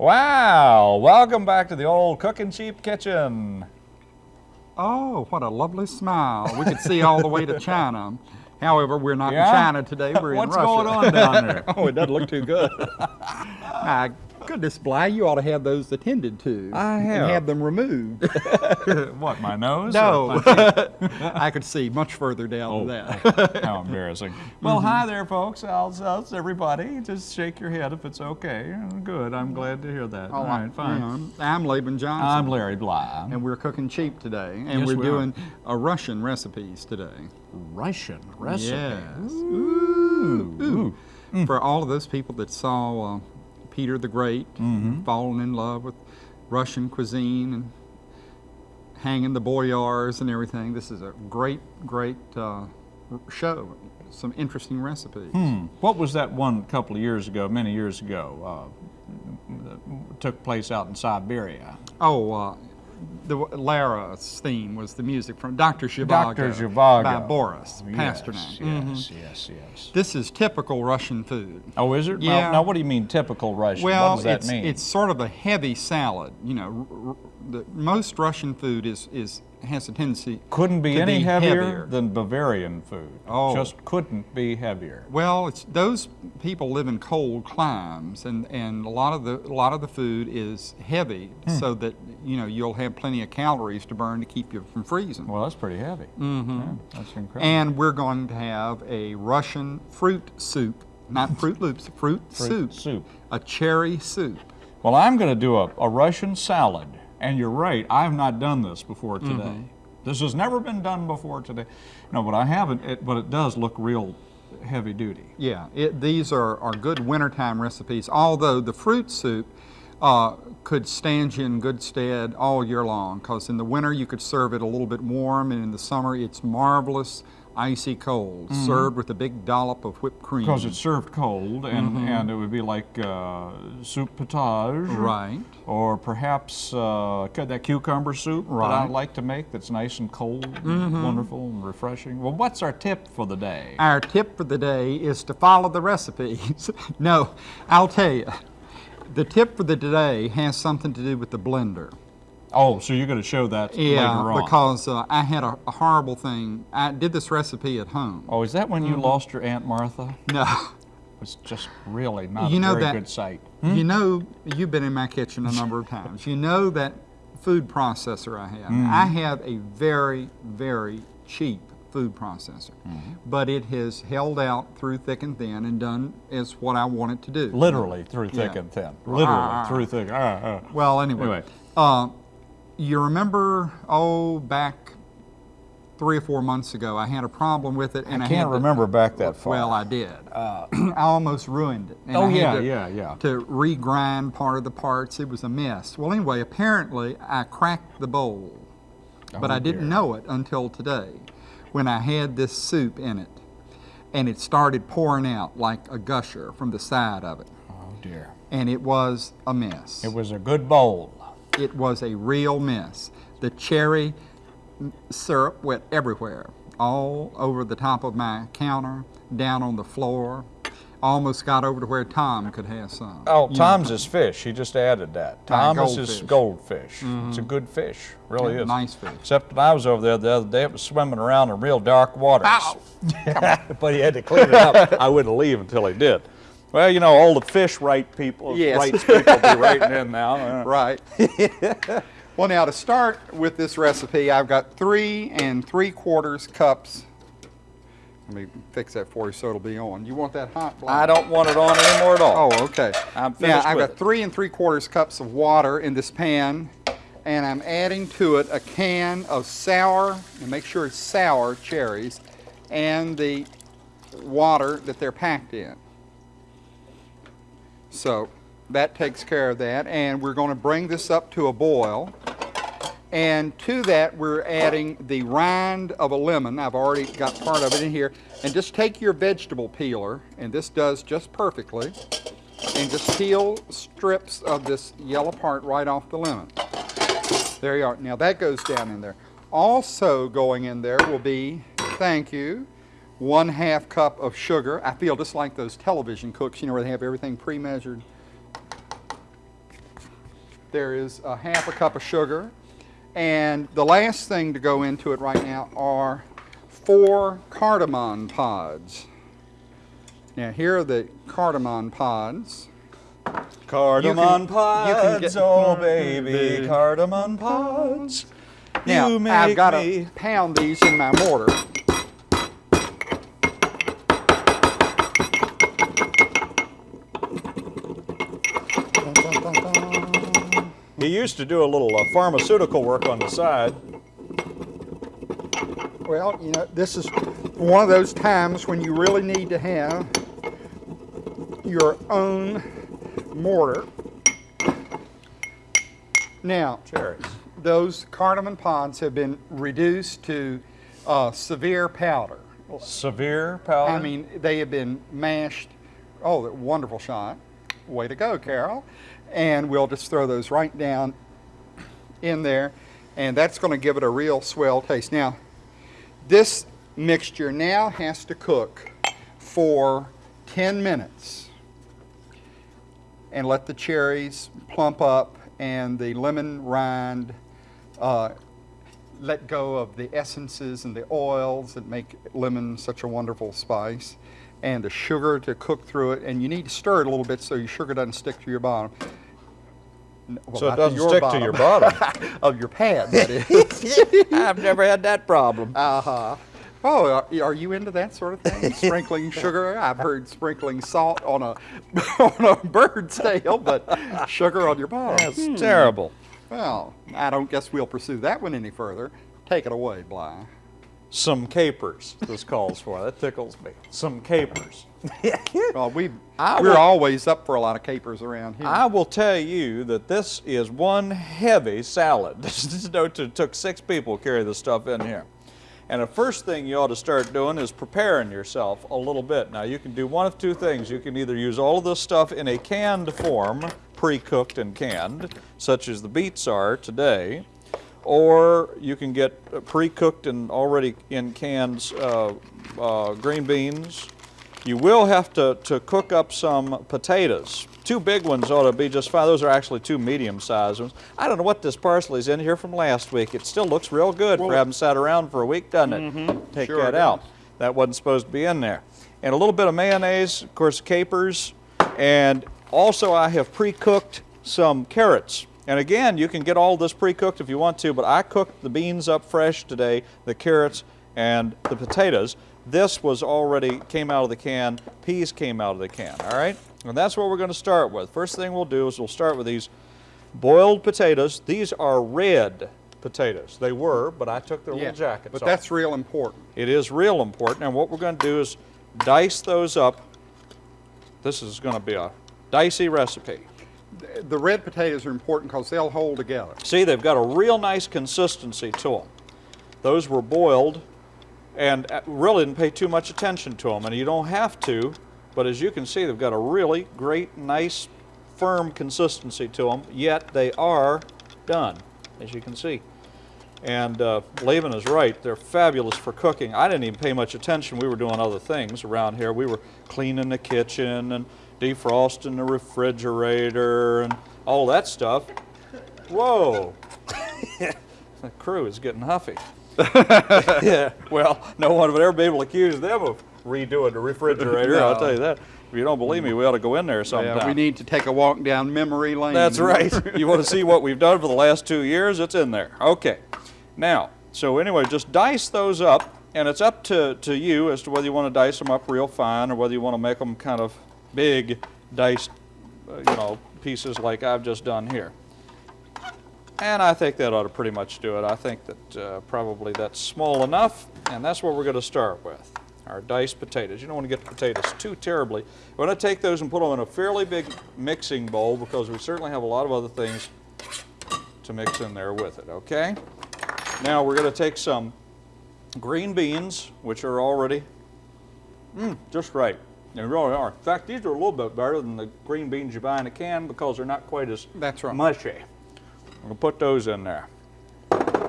Wow, welcome back to the old Cooking Cheap Kitchen. Oh, what a lovely smile. We could see all the way to China. However, we're not Yeah? in China today, we're in Russia. What's going on down there? oh, it doesn't look too good. goodness, Bly, you ought to have those attended to. I And have. have them removed. what, my nose? no, Or I could see much further down Oh. than that. How embarrassing. Well, hi there, folks. How's, how's everybody? Just shake your head if it's okay. Good, I'm glad to hear that. All right, fine. Yeah, I'm Laban Johnson. I'm Larry Bly. and we're cooking cheap today, and Yes, we're we doing a Russian recipes today. Russian recipe. Yes. Ooh. Ooh. Mm. For all of those people that saw uh, Peter the Great, Mm-hmm. falling in love with Russian cuisine and hanging the boyars and everything, this is a great, great uh, show. Some interesting recipes. Hmm. What was that one a couple of years ago, many years ago, uh, that took place out in Siberia? Oh, uh, the Lara's theme was the music from Dr. Zhivago. Dr. Zhivago. By Boris Pasternak. Yes, yes, yes, yes. This is typical Russian food. Oh, is it? Yeah. Now, now what do you mean typical Russian? Well, what does that it's, mean? it's sort of a heavy salad. You know, r- r- the, most Russian food is, is has a tendency. couldn't be to any be heavier, heavier. than Bavarian food. Oh. Just couldn't be heavier. Well, it's those people live in cold climes, and, and a lot of the a lot of the food is heavy, Hmm. so that you know you'll have plenty of calories to burn to keep you from freezing. Well, that's pretty heavy. Mm -hmm. Yeah, that's incredible. And we're going to have a Russian fruit soup, not Fruit Loops, fruit, Fruit soup, soup. a cherry soup. Well, I'm going to do a, a Russian salad. And you're right, I have not done this before today. Mm-hmm. This has never been done before today. No, but I haven't, it, but it does look real heavy duty. Yeah, it, these are, are good wintertime recipes, although the fruit soup uh, could stand you in good stead all year long because in the winter you could serve it a little bit warm and in the summer it's marvelous icy cold served with a big dollop of whipped cream. Because it's served cold, and, Mm-hmm. and it would be like uh, soup potage. Right. Or perhaps uh, that cucumber soup that I Right. Mm-hmm. like to make that's nice and cold, and wonderful and refreshing. Well, what's our tip for the day? Our tip for the day is to follow the recipes. no, I'll tell you. The tip for the day has something to do with the blender. Oh, so you're going to show that Yeah, later on. because uh, I had a, a horrible thing. I did this recipe at home. Oh, is that when you lost your Aunt Martha? No. It's just really not You a know very that- good sight. You know, you've been in my kitchen a number of times. You know that food processor I have. Mm-hmm. I have a very, very cheap food processor, Mm-hmm. but it has held out through thick and thin and done as what I want it to do. Literally through thick Yeah. and thin. Literally Ah. through thick. Ah, ah. Well, anyway, Anyway. Uh, you remember, oh, back three or four months ago, I had a problem with it, and I, can't to- remember back that far. Well, I did. Uh, I almost ruined it. and oh yeah, to- yeah, yeah. to regrind part of the parts. It was a mess. Well, anyway, apparently I cracked the bowl, but Oh, I didn't dear. know it until today when I had this soup in it. And it started pouring out like a gusher from the side of it. Oh dear. And it was a mess. It was a good bowl. It was a real mess. The cherry syrup went everywhere, all over the top of my counter, down on the floor. Almost got over to where Tom could have some. Oh, You know, Tom's is fish. He just added that. Tom's is goldfish. goldfish. It's a mm-hmm. good fish. Really Yeah, is. nice fish. Except when I was over there the other day, it was swimming around in real dark waters. Ow! but he had to clean it up. I wouldn't leave until he did. Well, you know, all the fish right people, Yes. rights people be writing in now. Right. well, now to start with this recipe, I've got three and three quarters cups. Let me fix that for you so it'll be on. You want that hot? Blank? I don't want it on anymore at all. Oh, okay. I'm now finished I've with got it. three and three quarters cups of water in this pan, and I'm adding to it a can of sour, and make sure it's sour cherries, and the water that they're packed in. So that takes care of that, and we're going to bring this up to a boil. And to that, we're adding the rind of a lemon. I've already got part of it in here. And just take your vegetable peeler, and this does just perfectly, and just peel strips of this yellow part right off the lemon. There you are. Now that goes down in there. Also going in there will be, thank you, one half cup of sugar. I feel just like those television cooks, you know, where they have everything pre-measured. there is a half a cup of sugar. And the last thing to go into it right now are four cardamom pods. Now here are the cardamom pods. Cardamom can pods, get- oh baby, cardamom pods. Now you make I've got to pound these in my mortar. He used to do a little uh, pharmaceutical work on the side. Well, you know, this is one of those times when you really need to have your own mortar. Now, Cherries. those cardamom pods have been reduced to uh, severe powder. Severe powder. I mean, they have been mashed. Oh, wonderful shot. Way to go, Carol. And we'll just throw those right down in there, and that's going to give it a real swell taste. Now, this mixture now has to cook for 10 minutes and let the cherries plump up and the lemon rind uh, let go of the essences and the oils that make lemon such a wonderful spice and the sugar to cook through it and you need to stir it a little bit so your sugar doesn't stick to your bottom well, so it doesn't your stick to your bottom. of your pad that is I've never had that problem. uh-huh Oh, are, are you into that sort of thing? Sprinkling sugar? I've heard sprinkling salt on a on a bird's tail, but sugar on your bottom. That's terrible. Well, I don't guess we'll pursue that one any further. Take it away, Bly. Some capers, this calls for. That tickles me. Some capers. Well, we we're will- always up for a lot of capers around here. I will tell you that this is one heavy salad. This is no- it took six people to carry this stuff in here. And the first thing you ought to start doing is preparing yourself a little bit. Now you can do one of two things. You can either use all of this stuff in a canned form, pre-cooked and canned, such as the beets are today, or you can get pre-cooked and already in cans uh, uh, green beans. You will have to, to cook up some potatoes. Two big ones ought to be just fine. Those are actually two medium-sized ones. I don't know what this parsley's in here from last week. It still looks real good for having sat around for a week, doesn't it? Take Sure that it out. That wasn't supposed to be in there. And a little bit of mayonnaise, of course, capers, and also I have pre-cooked some carrots. And again, you can get all this pre-cooked if you want to, but I cooked the beans up fresh today, the carrots and the potatoes. This was already came out of the can, peas came out of the can, all right? And that's what we're going to start with. First thing we'll do is we'll start with these boiled potatoes. These are red potatoes. They were, but I took their yeah, little jackets but off. that's real important. It is real important, and what we're going to do is dice those up. This is going to be a dicey recipe. The red potatoes are important because they'll hold together. See, they've got a real nice consistency to them. Those were boiled, and uh, really didn't pay too much attention to them, and you don't have to, but as you can see, they've got a really great, nice, firm consistency to them, yet they are done, as you can see. And uh, Laban is right. They're fabulous for cooking. I didn't even pay much attention. We were doing other things around here. We were cleaning the kitchen and defrosting the refrigerator and all that stuff. Whoa. the crew is getting huffy. yeah, well, no one would ever be able to accuse them of redoing the refrigerator. I'll tell you that. If you don't believe me, we ought to go in there sometime. Yeah, we need to take a walk down memory lane. That's right. you want to see what we've done for the last two years? It's in there. Okay. Now, so anyway, just dice those up, and it's up to, to you as to whether you want to dice them up real fine or whether you want to make them kind of big diced, uh, you know, pieces like I've just done here. And I think that ought to pretty much do it. I think that uh, probably that's small enough, and that's what we're going to start with. Our diced potatoes. You don't want to get the potatoes too terribly. We're going to take those and put them in a fairly big mixing bowl because we certainly have a lot of other things to mix in there with it, okay? Now we're going to take some green beans, which are already mm, just right. They really are. In fact, these are a little bit better than the green beans you buy in a can because they're not quite as That's right. mushy. I'm going to put those in there.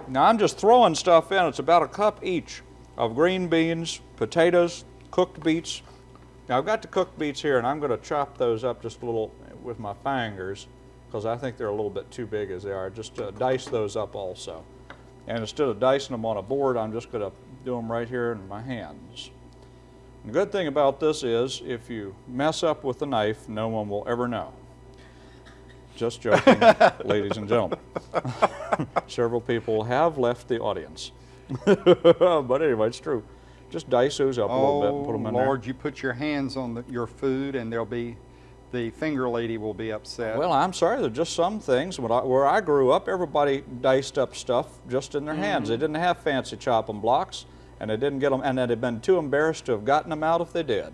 Now I'm just throwing stuff in. It's about a cup each of green beans, potatoes, cooked beets. Now I've got the cooked beets here and I'm going to chop those up just a little with my fingers because I think they're a little bit too big as they are. Just uh, dice those up also. And instead of dicing them on a board, I'm just going to do them right here in my hands. The good thing about this is if you mess up with the knife, no one will ever know. Just joking, ladies and gentlemen. Several people have left the audience. but anyway, it's true. Just dice those up a little bit and put them oh, in Oh, Lord, you put your hands on the, your food and there'll be, the finger lady will be upset. Well, I'm sorry, there's just some things. When I, where I grew up, everybody diced up stuff just in their mm-hmm. hands. They didn't have fancy chopping blocks, and they didn't get them, and they'd have been too embarrassed to have gotten them out if they did.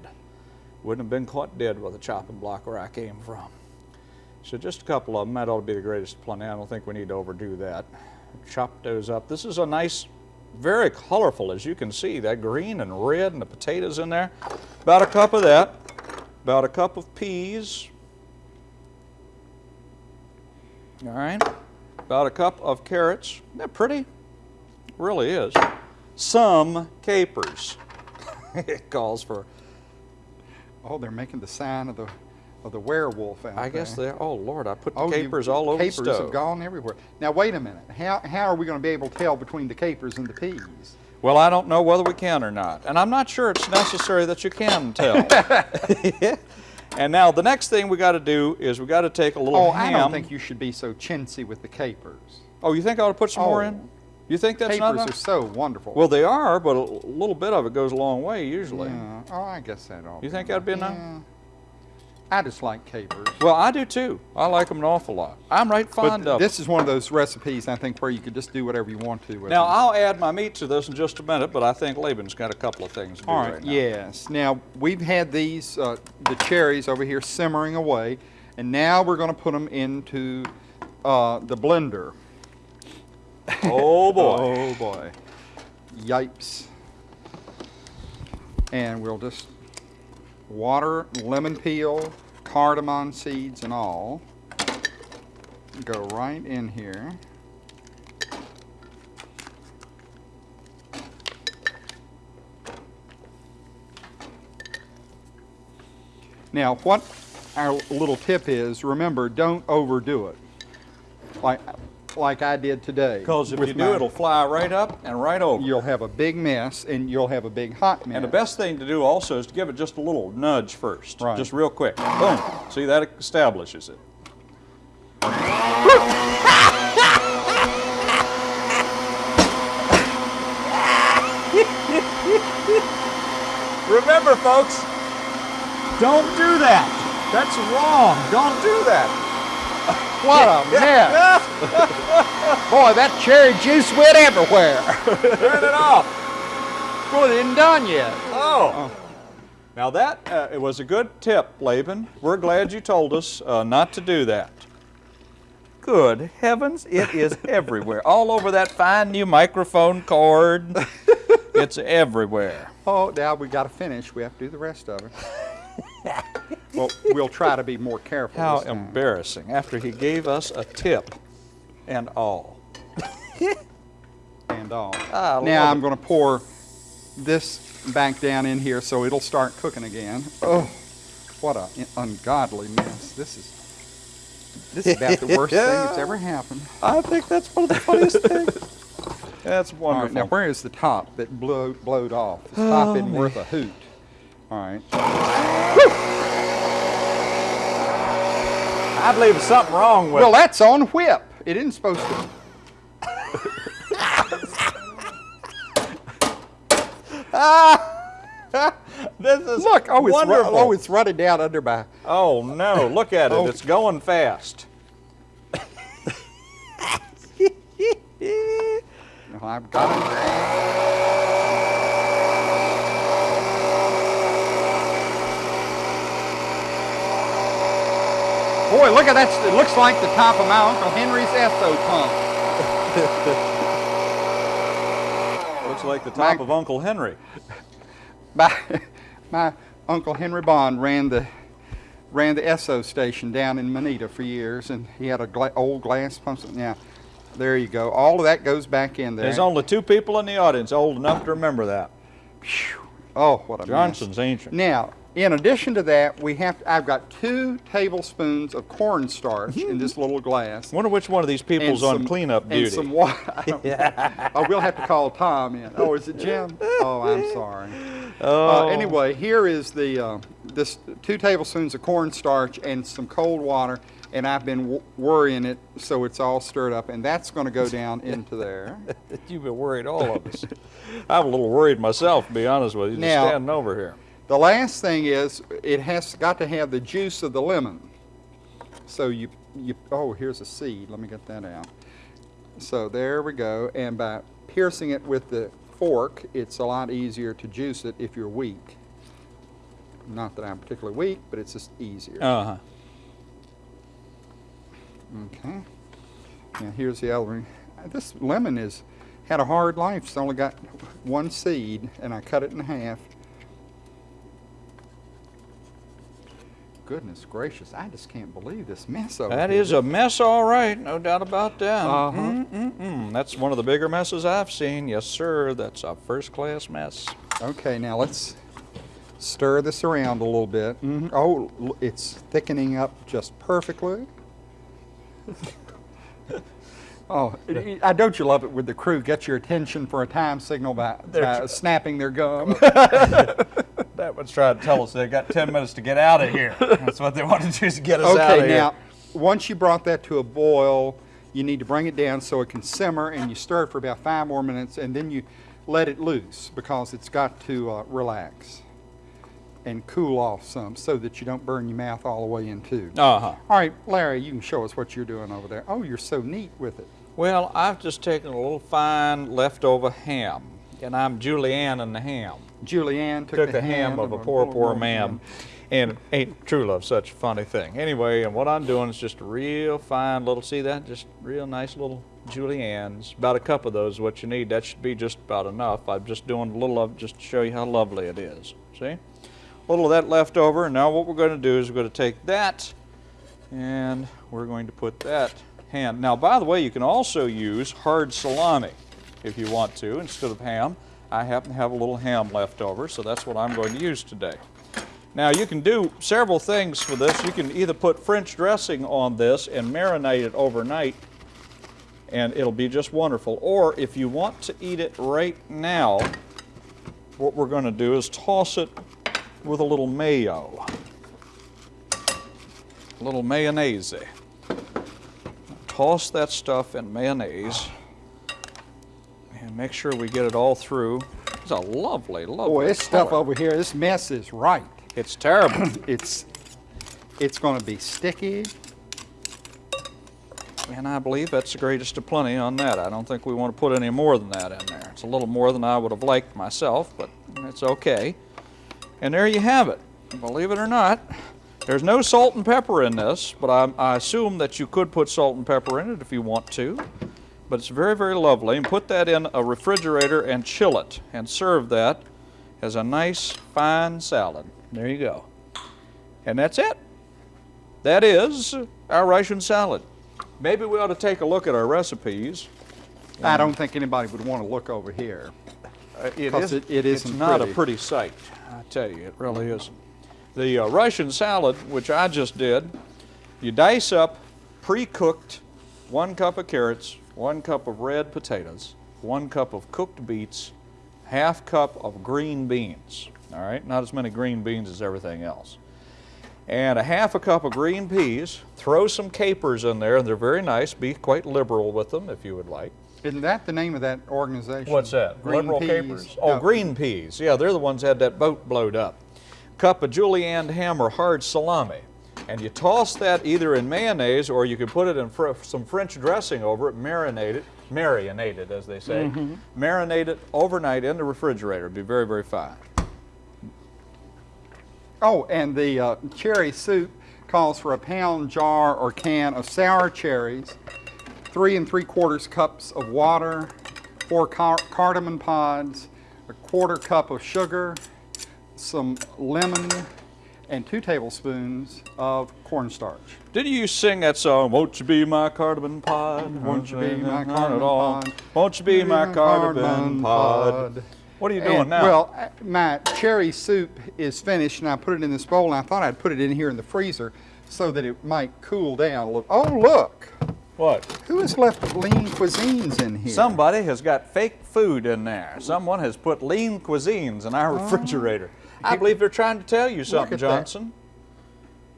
Wouldn't have been caught dead with a chopping block where I came from. So just a couple of them. That ought to be the greatest plenty. I don't think we need to overdo that. Chop those up. This is a nice, very colorful, as you can see. That green and red and the potatoes in there. About a cup of that. About a cup of peas. All right. About a cup of carrots. Isn't that pretty? Really is. Some capers. it calls for Oh, they're making the sign of the, of the werewolf out I guess they're, oh Lord, I put the Oh, you- capers all over capers the stove. have gone everywhere. Now, wait a minute. How, how are we going to be able to tell between the capers and the peas? Well, I don't know whether we can or not. And I'm not sure it's necessary that you can tell. and now the next thing we got to do is we got to take a little Oh, ham. I don't think you should be so chintzy with the capers. oh, you think I ought to put some more Oh. in? You think that's capers not are so wonderful. Well, they are, but a little bit of it goes a long way usually. yeah. Oh, I guess that ought You think that'd be enough? Yeah. I just like capers. Well, I do too. I like them an awful lot. I'm right But fond of this is one of those recipes, I think, where you could just do whatever you want to with Now, them. I'll add my meat to this in just a minute, but I think Laban's got a couple of things to do All right, right, now. yes. Now, we've had these, uh, the cherries over here simmering away, and now we're going to put them into uh, the blender. Oh boy. Oh, boy. Yipes. And we'll just water, lemon peel, cardamom seeds and all. Go right in here. Now, what our little tip is, remember, don't overdo it. Like, like I did today. Because if you do, my- it'll fly right up and right over. you'll have a big mess and you'll have a big hot mess. And the best thing to do also is to give it just a little nudge first. Right. Just real quick. Boom. See, that establishes it. Remember, folks, don't do that. That's wrong. Don't do that. What a mess! Boy, that cherry juice went everywhere. Turn it off. Well, it isn't done yet. Oh. Now that uh, it was a good tip, Laban. We're glad you told us uh, not to do that. Good heavens, it is everywhere. All over that fine new microphone cord. It's everywhere. Oh, now we got to finish. We have to do the rest of it. Well, we'll try to be more careful. How embarrassing. After he gave us a tip and all. and all. I now I'm going to pour this back down in here so it'll start cooking again. Oh, what a ungodly mess. This is this is about the worst thing that's ever happened. I think that's one of the funniest things. That's wonderful. right, now where is the top that blow, blowed off? The Oh, top isn't worth a hoot. All right. I believe there's something wrong with Well, that's on whip. It isn't supposed to. this is Look, oh, it's, wonderful. oh, it's running down under my. Oh no, look at it. Oh. It's going fast. I've got it. Boy, look at that. It looks like the top of my Uncle Henry's Esso pump. Looks like the top My- of Uncle Henry. My, my Uncle Henry Bond ran the ran the Esso station down in Manita for years, and he had a gla- old glass pump. Now, there you go. All of that goes back in there. There's only two people in the audience old enough to remember that. Phew. Oh, what a mess. Johnson's ancient. Now, In addition to that, we have, I've got two tablespoons of cornstarch in this little glass. Wonder which one of these people's on cleanup duty. and some water. oh, we'll have to call Tom in. Oh, is it Jim? Oh, I'm sorry. Oh. Uh, anyway, here is the uh, this two tablespoons of cornstarch and some cold water, and I've been w- worrying it so it's all stirred up, and that's going to go down into there. You've been worried, all of us. I'm a little worried myself, to be honest with you, just Now- standing over here. The last thing is it has got to have the juice of the lemon. So you you oh here's a seed. Let me get that out. So there we go. And by piercing it with the fork, it's a lot easier to juice it if you're weak. Not that I'm particularly weak, but it's just easier. Uh-huh. Okay. Now here's the other one. This lemon is had a hard life. It's only got one seed, and I cut it in half. Goodness gracious! I just can't believe this mess over That here. is a mess, all right, no doubt about that. Uh-huh. Mm-mm-mm. That's one of the bigger messes I've seen. Yes, sir. That's a first-class mess. Okay, now let's stir this around a little bit. Mhm. Oh, it's thickening up just perfectly. oh, I don't you love it when the crew gets your attention for a time signal by, by snapping their gum. That one's trying to tell us they got 10 minutes to get out of here. That's what they want to do is get us out of here. okay, here. now once you brought that to a boil, you need to bring it down so it can simmer, and you stir it for about five more minutes, and then you let it loose because it's got to uh, relax and cool off some so that you don't burn your mouth all the way in too. Uh-huh. All right, Larry, you can show us what you're doing over there. Oh, you're so neat with it. Well, I've just taken a little fine leftover ham, and I'm Julianne and the ham. Julianne took, Took the ham of a poor, poor man. And ain't true love such a funny thing. Anyway, and what I'm doing is just a real fine little, see that? Just real nice little juliennes. About a cup of those is what you need. That should be just about enough. I'm just doing a little of just to show you how lovely it is. See? A little of that left over. And now what we're going to do is we're going to take that and we're going to put that ham. Now, by the way, you can also use hard salami if you want to instead of ham. I happen to have a little ham left over, so that's what I'm going to use today. Now, you can do several things for this. You can either put French dressing on this and marinate it overnight, and it'll be just wonderful. Or if you want to eat it right now, what we're going to do is toss it with a little mayo. A little mayonnaise. Toss that stuff in mayonnaise and make sure we get it all through. It's a lovely, lovely. Boy, this stuff over here, this mess is right. It's terrible. It's it's going to be sticky. and I believe that's the greatest of plenty on that. I don't think we want to put any more than that in there. It's a little more than I would have liked myself, but it's okay. And there you have it. Believe it or not, there's no salt and pepper in this, but I, I assume that you could put salt and pepper in it if you want to. But it's very, very lovely. And put that in a refrigerator and chill it and serve that as a nice, fine salad. There you go. And that's it. That is our Russian salad. Maybe we ought to take a look at our recipes. I don't think anybody would want to look over here. Uh, It is, it- it it's isn't not pretty. a pretty sight, I tell you, it really isn't. The uh, Russian salad, which I just did, you dice up pre-cooked one cup of carrots, one cup of red potatoes, one cup of cooked beets, half cup of green beans. All right, not as many green beans as everything else. And a half a cup of green peas. Throw some capers in there, and they're very nice. Be quite liberal with them if you would like. Isn't that the name of that organization? What's that? Green Liberal peas. capers? Oh, No. green peas. Yeah, they're the ones that had that boat blowed up. Cup of julienne ham or hard salami. And you toss that either in mayonnaise or you can put it in fr- some French dressing over it, marinate it, marinate it as they say. Mm-hmm. Marinate it overnight in the refrigerator. It'd be very, very fine. Oh, and the uh, cherry soup calls for a pound jar or can of sour cherries, three and three quarters cups of water, four car- cardamom pods, a quarter cup of sugar, some lemon, and two tablespoons of cornstarch. Didn't you sing that song, Won't You Be My Cardamom Pod? Won't you be my cardamom pod? Won't you be my cardamom pod? What are you doing And, now? Well, uh, my cherry soup is finished, and I put it in this bowl, and I thought I'd put it in here in the freezer so that it might cool down a little. Oh, look! what? Who has left lean cuisines in here? Somebody has got fake food in there. Someone has put lean cuisines in our refrigerator. I believe they're trying to tell you something, Oh. at that. Johnson.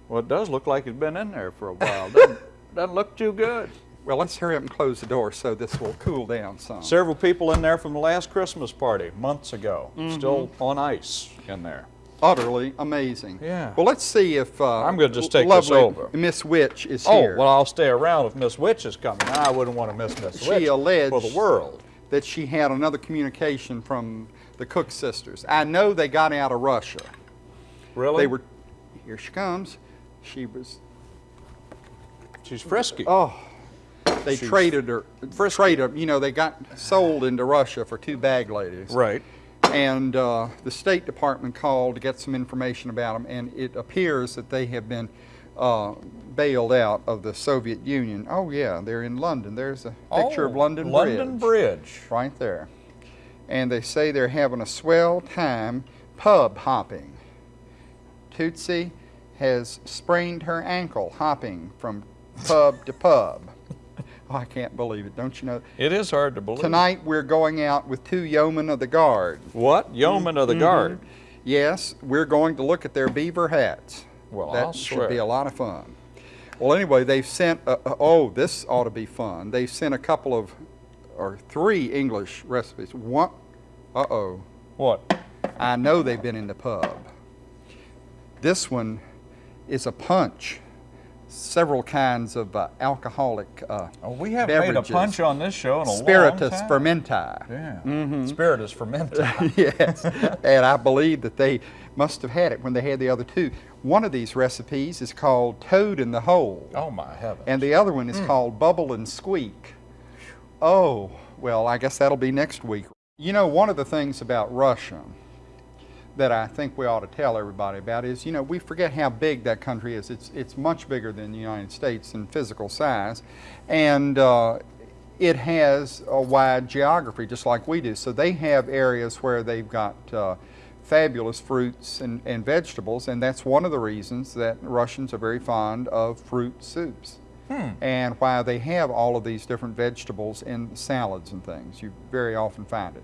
Well, it does look like it's been in there for a while. Doesn't, doesn't look too good. Well, let's hurry up and close the door so this will cool down some. Several people in there from the last Christmas party months ago, Mm-hmm. still on ice in there. Utterly amazing. Yeah. Well, let's see if uh, I'm gonna just take this over. Miss Witch is Oh, here. Oh, well, I'll stay around if Miss Witch is coming. I wouldn't want to miss Miss Witch. She alleged for the world. that she had another communication from the Cook sisters. I know they got out of Russia. Really? They were. Here she comes. She was. She's frisky. Oh. They She's traded her. frisky. Traded. You know, they got sold into Russia for two bag ladies. Right. And uh, the State Department called to get some information about them, and it appears that they have been uh, bailed out of the Soviet Union. Oh yeah, they're in London. There's a picture of Oh, London, London Bridge, London Bridge. right there. And they say they're having a swell time pub hopping. Tootsie has sprained her ankle hopping from pub to pub. Oh, I can't believe it. Don't you know? It is hard to believe. Tonight we're going out with two yeomen of the guard. What? Yeoman of the Mm-hmm. Guard. Yes, we're going to look at their beaver hats. Well, that I'll should be a lot of fun. Well, anyway, they've sent. Uh, uh, oh, this ought to be fun. They've sent a couple of, or three English recipes. One. Uh oh. What? I know they've been in the pub. This one is a punch. Several kinds of uh, alcoholic uh, Oh, we haven't made a punch on this show in a spiritus long time. fermenti. Yeah. Spiritus fermenta. yes, and I believe that they must have had it when they had the other two. One of these recipes is called Toad in the Hole, oh my heavens. and the other one is called Bubble and Squeak. Oh, well, I guess that'll be next week. You know, one of the things about Russia that I think we ought to tell everybody about is, you know, we forget how big that country is. It's, it's much bigger than the United States in physical size, and uh, it has a wide geography just like we do. So they have areas where they've got uh, fabulous fruits and, and vegetables, and that's one of the reasons that Russians are very fond of fruit soups. Hmm. And why they have all of these different vegetables in salads and things. You very often find it.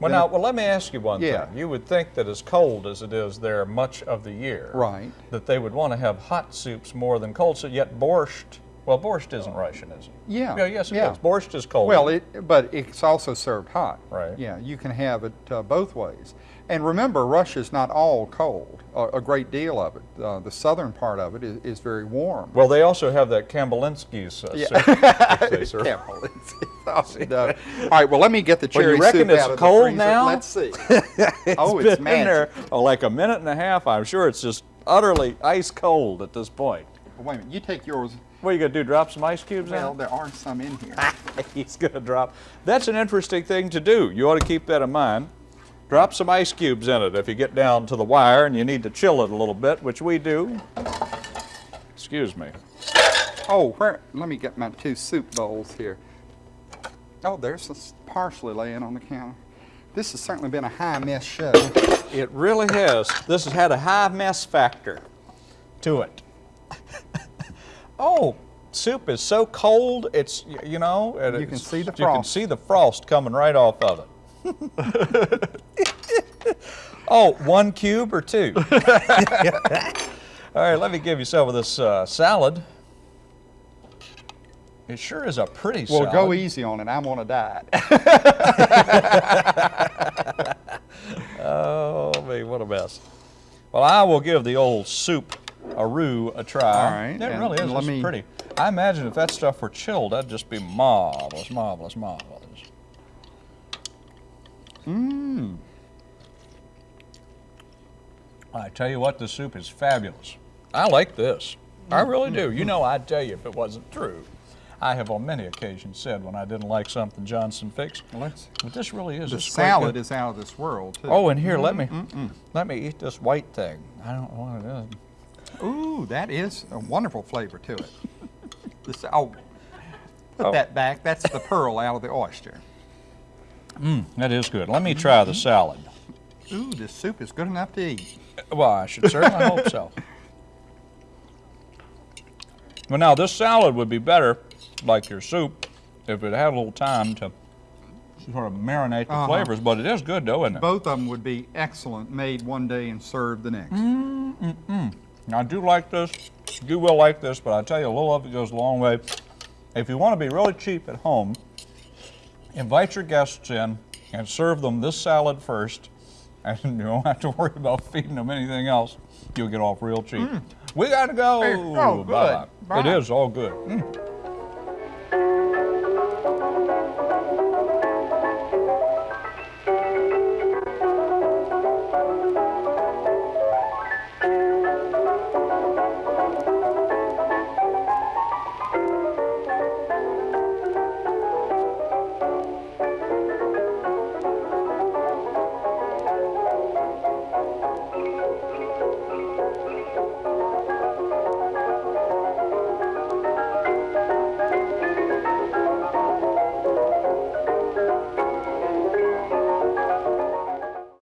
well, Then- now, well, let me ask you one Yeah. thing. You would think that as cold as it is there much of the year, Right. that they would want to have hot soups more than cold. So yet borscht, well, borscht isn't Russian, is it? Yeah, Yeah, yes, it is. yeah. Borscht is cold. Well, it, but it's also served hot. Right. Yeah, you can have it uh, both ways. And remember, Russia's not all cold. A, a great deal of it. Uh, the southern part of it is, is very warm. Well, they also have that Kambalinski's uh, Yeah. soup, serve. It's- oh, no. All right, well, let me get the Well, you cherry reckon soup it's out of cold the freezer. now? Let's see. oh, It's it's been in there oh, like a minute and a half. I'm sure it's just utterly ice cold at this point. Wait a minute. You take yours. What are you gonna do? Drop some ice cubes in it? Well, there are some in here. He's gonna drop. That's an interesting thing to do. You ought to keep that in mind. Drop some ice cubes in it if you get down to the wire and you need to chill it a little bit, which we do. Excuse me. Oh, where? Let me get my two soup bowls here. Oh, there's this parsley laying on the counter. This has certainly been a high mess show. It really has. This has had a high mess factor to it. Oh, soup is so cold. It's you know. and You can see the You can frost. see the frost coming right off of it. oh, one cube or two? All right, let me give you some of this uh, salad. It sure is a pretty Well, salad. go easy on it. I want to die. Oh, me, what a mess. Well, I will give the old soup a roux a try. All right, It and- really is. let me- pretty. I imagine if that stuff were chilled, that'd just be marvelous, marvelous, marvelous. Mmm. I tell you what, the soup is fabulous. I like this. I really do. You know, I'd tell you if it wasn't true. I have on many occasions said when I didn't like something Johnson fixed, Let's. but this really is The a salad good- is out of this world too. Oh, and here, let me let me eat this white thing. I don't know what it is. Ooh, that is a wonderful flavor to it. This, oh, put Oh. that back. That's the pearl out of the oyster. Mmm, That is good. Let me try the salad. Ooh, this soup is good enough to eat. Well, I should certainly hope so. Well, now this salad would be better, like your soup, if it had a little time to sort of marinate the Uh-huh. flavors. But it is good, though, isn't it? Both of them would be excellent, made one day and served the next. I do like this. You will like this, but I tell you, a little of it goes a long way. If you want to be really cheap at home, invite your guests in and serve them this salad first, and you don't have to worry about feeding them anything else. You'll get off real cheap. We got to go. Hey, oh, good. Bye-bye. It Bye. is all good. Mm.